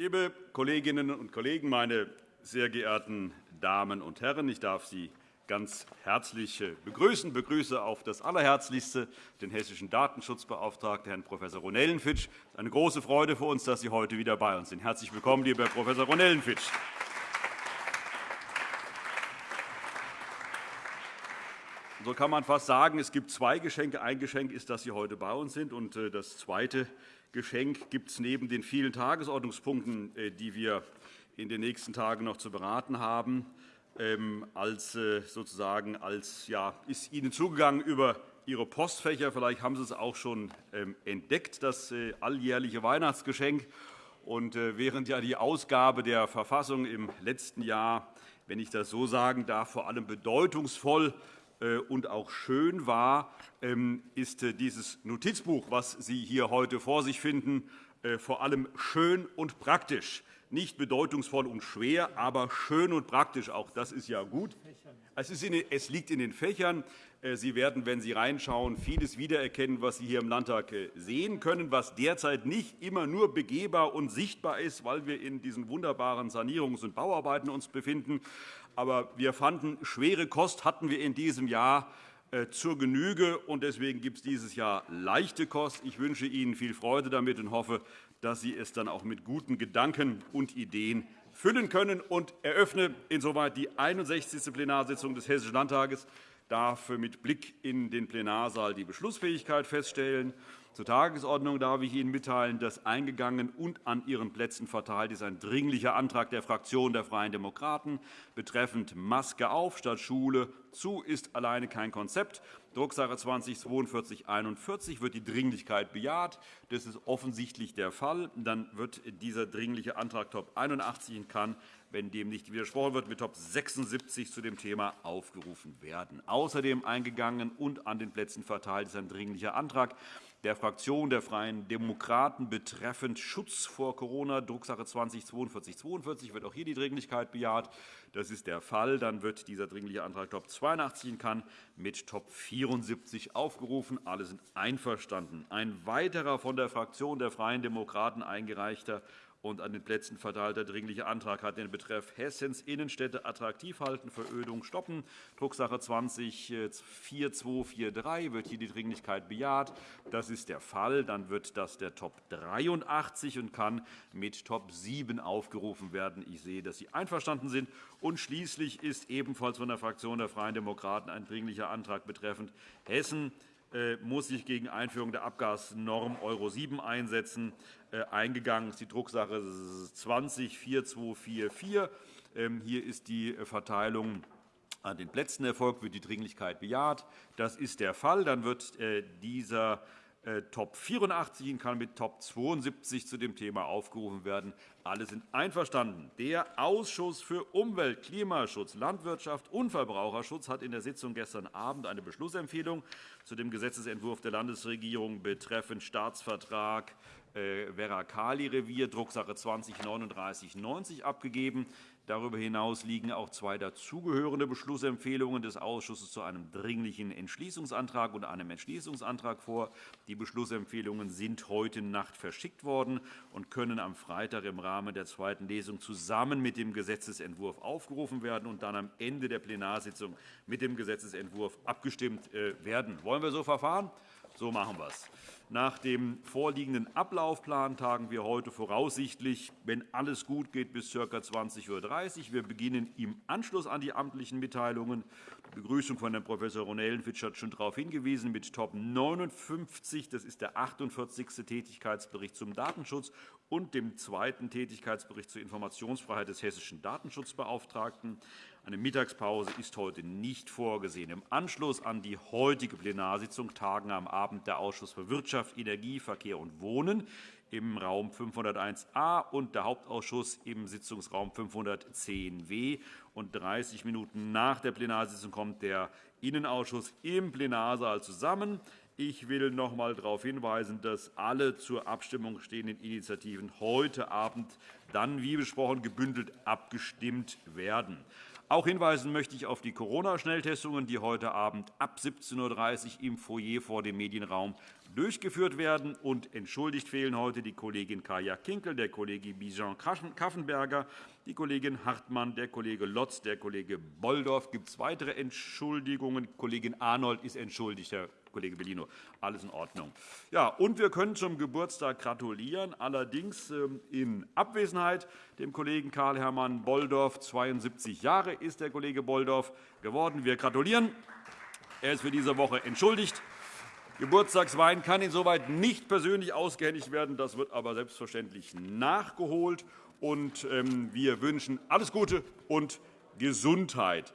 Liebe Kolleginnen und Kollegen, meine sehr geehrten Damen und Herren! Ich darf Sie ganz herzlich begrüßen. Ich begrüße auf das Allerherzlichste den hessischen Datenschutzbeauftragten, Herrn Prof. Ronellenfitsch. Es ist eine große Freude für uns, dass Sie heute wieder bei uns sind. Herzlich willkommen, lieber Herr Prof. Ronellenfitsch. So kann man fast sagen, es gibt zwei Geschenke. Ein Geschenk ist, dass Sie heute bei uns sind. Und äh, das zweite Geschenk gibt es neben den vielen Tagesordnungspunkten, äh, die wir in den nächsten Tagen noch zu beraten haben, ähm, als, äh, sozusagen, als ja, ist Ihnen zugegangen über Ihre Postfächer. Vielleicht haben Sie es auch schon ähm, entdeckt, das alljährliche Weihnachtsgeschenk. Und während ja die Ausgabe der Verfassung im letzten Jahr, wenn ich das so sagen darf, vor allem bedeutungsvoll und auch schön war, ähm, ist äh, dieses Notizbuch, was Sie hier heute vor sich finden, äh, vor allem schön und praktisch. Nicht bedeutungsvoll und schwer, aber schön und praktisch. Auch das ist ja gut. Es liegt in den Fächern. Sie werden, wenn Sie reinschauen, vieles wiedererkennen, was Sie hier im Landtag sehen können, was derzeit nicht immer nur begehbar und sichtbar ist, weil wir in diesen wunderbaren Sanierungs- und Bauarbeiten uns befinden. Aber wir fanden, schwere Kost hatten wir in diesem Jahr äh, zur Genüge. und Deswegen gibt es dieses Jahr leichte Kost. Ich wünsche Ihnen viel Freude damit und hoffe, dass Sie es dann auch mit guten Gedanken und Ideen füllen können. Und eröffne insoweit die 61. Plenarsitzung des Hessischen Landtages. Ich darf mit Blick in den Plenarsaal die Beschlussfähigkeit feststellen. Zur Tagesordnung darf ich Ihnen mitteilen, dass eingegangen und an Ihren Plätzen verteilt ist ein Dringlicher Antrag der Fraktion der Freien Demokraten betreffend Maske auf statt Schule zu ist alleine kein Konzept. Drucksache 20-4241 wird die Dringlichkeit bejaht. Das ist offensichtlich der Fall. Dann wird dieser Dringliche Antrag Top 81 kann, wenn dem nicht widersprochen wird, mit Top 76 zu dem Thema aufgerufen werden. Außerdem eingegangen und an den Plätzen verteilt ist ein Dringlicher Antrag der Fraktion der Freien Demokraten betreffend Schutz vor Corona, Drucksache 20-4242, wird auch hier die Dringlichkeit bejaht. Das ist der Fall. Dann wird dieser Dringliche Antrag Top 82 in Cannes mit Top 74 aufgerufen. Alle sind einverstanden. Ein weiterer von der Fraktion der Freien Demokraten eingereichter und an den Plätzen verteilter Dringlicher Antrag hat den Betreff Hessens Innenstädte attraktiv halten, Verödung stoppen. Drucksache 20-4243 wird hier die Dringlichkeit bejaht. Das ist der Fall. Dann wird das der Top 83 und kann mit Top 7 aufgerufen werden. Ich sehe, dass Sie einverstanden sind. Und schließlich ist ebenfalls von der Fraktion der Freien Demokraten ein Dringlicher Antrag betreffend Hessen äh, muss sich gegen Einführung der Abgasnorm Euro 7 einsetzen. Äh, eingegangen ist die Drucksache 20-4244. Ähm, hier ist die Verteilung an den Plätzen erfolgt, wird die Dringlichkeit bejaht. Das ist der Fall. Dann wird äh, dieser äh, Top 84 kann mit Top 72 zu dem Thema aufgerufen werden. Alle sind einverstanden. Der Ausschuss für Umwelt, Klimaschutz, Landwirtschaft und Verbraucherschutz hat in der Sitzung gestern Abend eine Beschlussempfehlung zu dem Gesetzentwurf der Landesregierung betreffend Staatsvertrag äh, Veracali-Revier, Drucksache 20-3990, abgegeben. Darüber hinaus liegen auch zwei dazugehörende Beschlussempfehlungen des Ausschusses zu einem Dringlichen Entschließungsantrag und einem Entschließungsantrag vor. Die Beschlussempfehlungen sind heute Nacht verschickt worden und können am Freitag im Rahmen der zweiten Lesung zusammen mit dem Gesetzentwurf aufgerufen werden und dann am Ende der Plenarsitzung mit dem Gesetzentwurf abgestimmt äh, werden. Wollen wir so verfahren? So machen wir es. Nach dem vorliegenden Ablaufplan tagen wir heute voraussichtlich, wenn alles gut geht, bis ca. 20.30 Uhr. Wir beginnen im Anschluss an die amtlichen Mitteilungen. Die Begrüßung von Herrn Prof. Ronellenfitsch hat schon darauf hingewiesen, mit Top 59. Das ist der 48. Tätigkeitsbericht zum Datenschutz und dem zweiten Tätigkeitsbericht zur Informationsfreiheit des hessischen Datenschutzbeauftragten. Eine Mittagspause ist heute nicht vorgesehen. Im Anschluss an die heutige Plenarsitzung tagen am Abend der Ausschuss für Wirtschaft, Energie, Verkehr und Wohnen im Raum 501a und der Hauptausschuss im Sitzungsraum 510w. Und 30 Minuten nach der Plenarsitzung kommt der Innenausschuss im Plenarsaal zusammen. Ich will noch einmal darauf hinweisen, dass alle zur Abstimmung stehenden Initiativen heute Abend dann, wie besprochen, gebündelt abgestimmt werden. Auch hinweisen möchte ich auf die Corona-Schnelltestungen, die heute Abend ab 17.30 Uhr im Foyer vor dem Medienraum durchgeführt werden. Und entschuldigt fehlen heute die Kollegin Kaya Kinkel, der Kollege Bijan Kaffenberger, die Kollegin Hartmann, der Kollege Lotz, der Kollege Bolldorf. Gibt es weitere Entschuldigungen? Kollegin Arnold ist entschuldigt, Herr Kollege Bellino. Alles in Ordnung. Ja, und wir können zum Geburtstag gratulieren, allerdings ähm, in Abwesenheit dem Kollegen Karl-Hermann Bolldorf. 72 Jahre ist der Kollege Bolldorf geworden. Wir gratulieren. Er ist für diese Woche entschuldigt. Geburtstagswein kann insoweit nicht persönlich ausgehändigt werden. Das wird aber selbstverständlich nachgeholt. Ähm, wir wünschen alles Gute und Gesundheit.